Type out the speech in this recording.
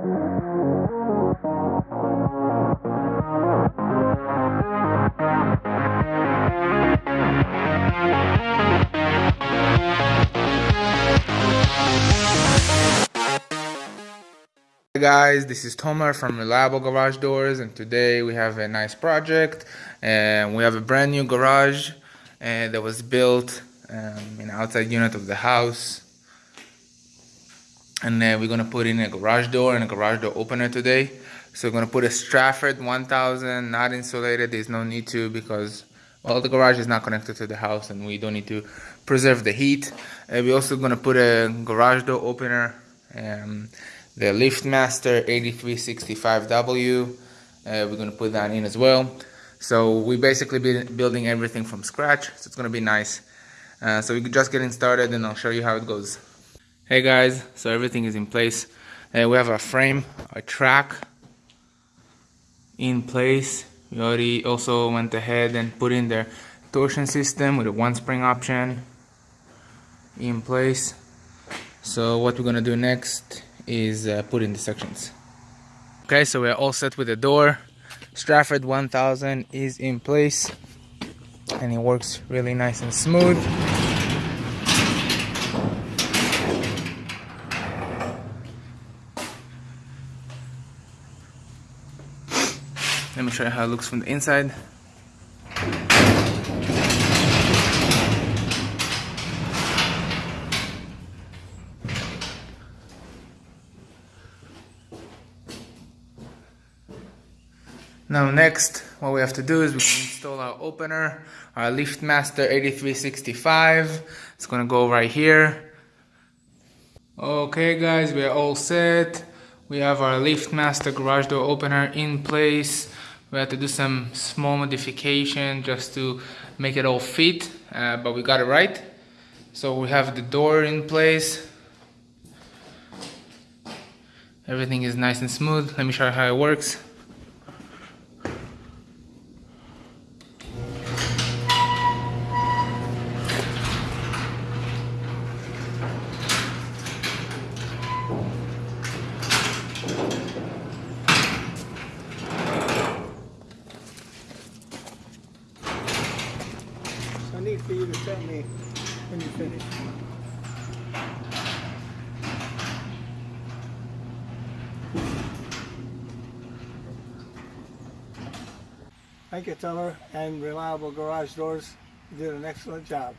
Hey guys, this is Tomer from Reliable Garage Doors and today we have a nice project and we have a brand new garage uh, that was built um, in outside unit of the house and then we're gonna put in a garage door and a garage door opener today so we're gonna put a Stratford 1000 not insulated there's no need to because well the garage is not connected to the house and we don't need to preserve the heat uh, we're also gonna put a garage door opener um, the LiftMaster 8365W. Uh, we're to put that in as well. So we basically building everything from scratch. So it's to be nice. Uh, so we're just getting started and I'll show you how it goes. Hey guys, so everything is in place. Uh, we have our frame, our track in place. We already also went ahead and put in the torsion system with a one spring option in place. So what we're gonna do next is uh, put in the sections. Okay, so we're all set with the door. Stratford 1000 is in place and it works really nice and smooth. Let me show you how it looks from the inside. Now next, what we have to do is we install our opener, our LiftMaster 8365. It's gonna go right here. Okay guys, we are all set. We have our LiftMaster garage door opener in place. We had to do some small modification just to make it all fit, uh, but we got it right. So we have the door in place. Everything is nice and smooth. Let me show you how it works. I need for you to tell me when you finish. Thank you, Teller, and Reliable Garage Doors. Did an excellent job.